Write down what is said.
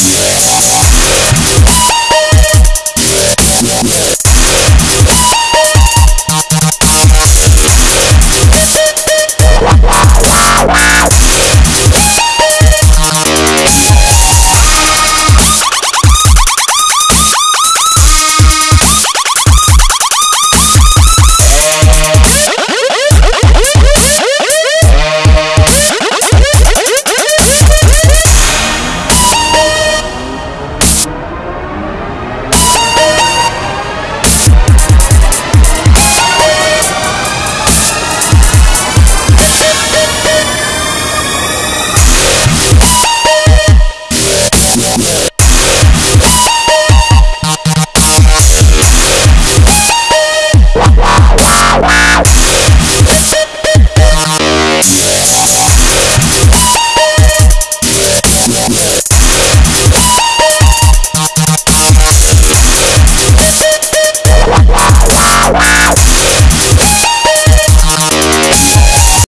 Yeah.